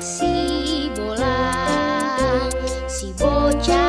si bolang si bocah.